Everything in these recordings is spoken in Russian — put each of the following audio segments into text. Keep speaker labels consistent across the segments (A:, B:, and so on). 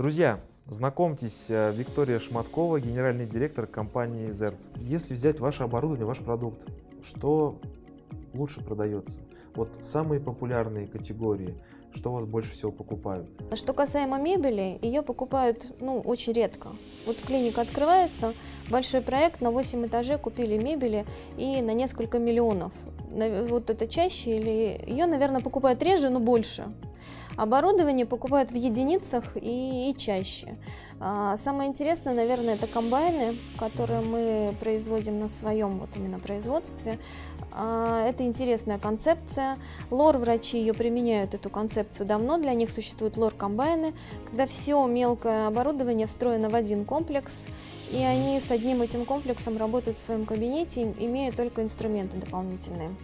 A: Друзья, знакомьтесь, э, Виктория Шматкова, генеральный директор компании Zerts. Если взять ваше оборудование, ваш продукт, что лучше продается? Вот самые популярные категории, что у вас больше всего покупают?
B: Что касаемо мебели, ее покупают ну, очень редко. Вот клиника открывается, большой проект, на 8 этажей купили мебели и на несколько миллионов. Вот это чаще или ее, наверное, покупают реже, но больше. Оборудование покупают в единицах и, и чаще. А, Самое интересное, наверное, это комбайны, которые мы производим на своем вот именно производстве. А, Это интересная концепция. Лор-врачи ее применяют, эту концепцию давно. Для них существуют лор-комбайны, когда все мелкое оборудование встроено в один комплекс, и они с одним этим комплексом работают в своем кабинете, имея только инструменты дополнительные.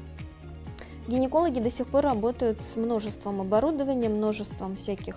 B: Гинекологи до сих пор работают с множеством оборудования, множеством всяких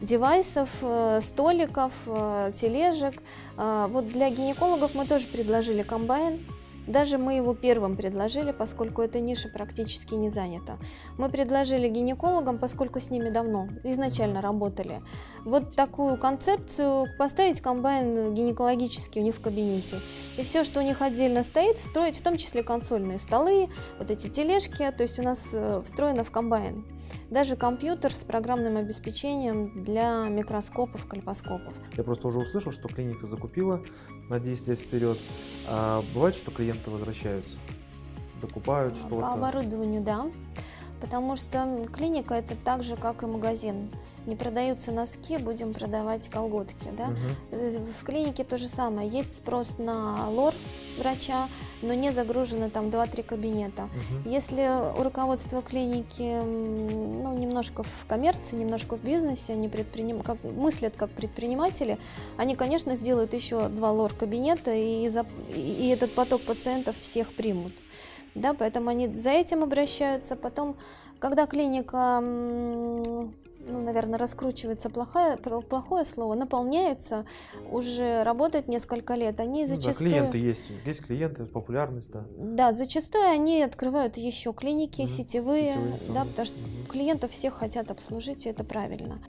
B: девайсов, э, столиков, э, тележек. А, Вот для гинекологов мы тоже предложили комбайн. Даже мы его первым предложили, поскольку эта ниша практически не занята. Мы предложили гинекологам, поскольку с ними давно изначально работали, вот такую концепцию поставить комбайн гинекологический у них в кабинете. И все, что у них отдельно стоит, встроить, в том числе консольные столы, вот эти тележки, то есть у нас э, встроено в комбайн. Даже компьютер с программным обеспечением для микроскопов, кальпоскопов.
A: Я просто уже услышал, что клиника закупила на 10 лет вперед. А бывает, что клиенты возвращаются, докупают
B: По
A: что-то.
B: оборудованию, да. Потому что клиника это так же, как и магазин. Не продаются носки, будем продавать колготки. Да? Э, В клинике то же самое. Есть спрос на лор врача, но не загружено там 2-3 кабинета.
A: Мгм.
B: Если у руководства клиники ну, немножко в коммерции, немножко в бизнесе, они предприним... как... мыслят как предприниматели, они, конечно, сделают еще два лор-кабинета, и, за- и этот поток пациентов всех примут. Да, поэтому они за этим обращаются. Потом, когда клиника, ну, наверное, раскручивается плохое, пл- плохое слово, наполняется, уже работает несколько лет, они
A: Ну да,
B: зачастую...
A: клиенты есть, есть клиенты, популярность, да.
B: Да, зачастую они открывают еще клиники
A: Мгм.
B: сетевые,
A: Сетевые
B: да, потому что
A: Мгм.
B: клиентов всех хотят обслужить, и это правильно.